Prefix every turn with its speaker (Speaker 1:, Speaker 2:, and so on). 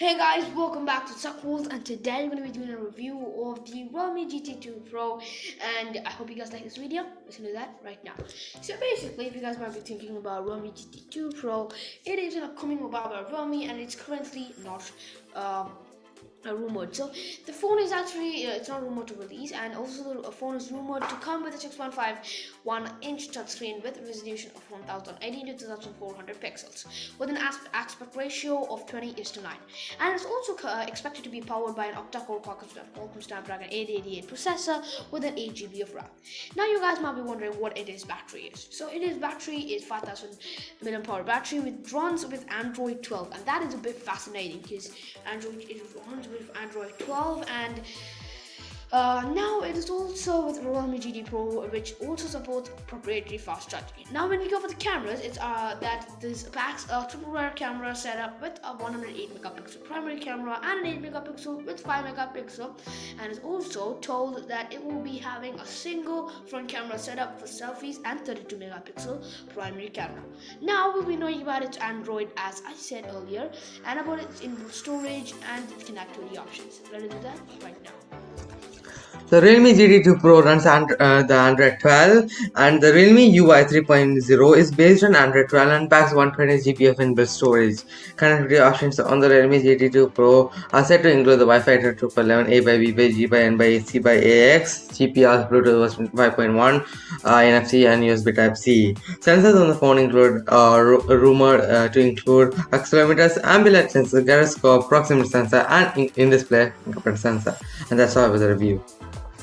Speaker 1: Hey guys, welcome back to Suck World and today we're going to be doing a review of the Realme GT2 Pro and I hope you guys like this video. Let's do that right now. So basically, if you guys might be thinking about Realme GT2 Pro, it is an upcoming mobile by Realme and it's currently not um, a rumored. So the phone is actually uh, it's not rumored to release, and also the phone is rumored to come with a 6.51 inch touchscreen with resolution of 1080 to 2400 pixels, with an aspect ratio of 20 is to 9, and it's also uh, expected to be powered by an octa-core Qualcomm Snapdragon 888 processor with an 8 GB of RAM. Now you guys might be wondering what it is battery is. So it is battery is 5000 mAh battery with runs with Android 12, and that is a bit fascinating because Android it runs with Android 12 and uh, now it is also with Realme GT Pro, which also supports proprietary fast charging. Now, when we go for the cameras, it's uh, that this packs a triple rear camera setup with a 108 megapixel primary camera and an 8 megapixel with 5 megapixel, and it's also told that it will be having a single front camera setup for selfies and 32 megapixel primary camera. Now we'll be knowing about its Android, as I said earlier, and about its inbuilt storage and its connectivity options. Let's do that right now.
Speaker 2: The Realme GT2 Pro runs and, uh, the Android 12 and the Realme UI 3.0 is based on Android 12 and packs 120GB of inbuilt storage. Connectivity options on the Realme GT2 Pro are set to include the Wi-Fi 802.11, A by B by G by N by C by AX, GPS, Bluetooth 5.1, uh, NFC and USB Type-C. Sensors on the phone include uh, rumored uh, to include accelerometers, ambient sensor, gyroscope, proximity sensor and in-display in fingerprint sensor. And that's all with the review.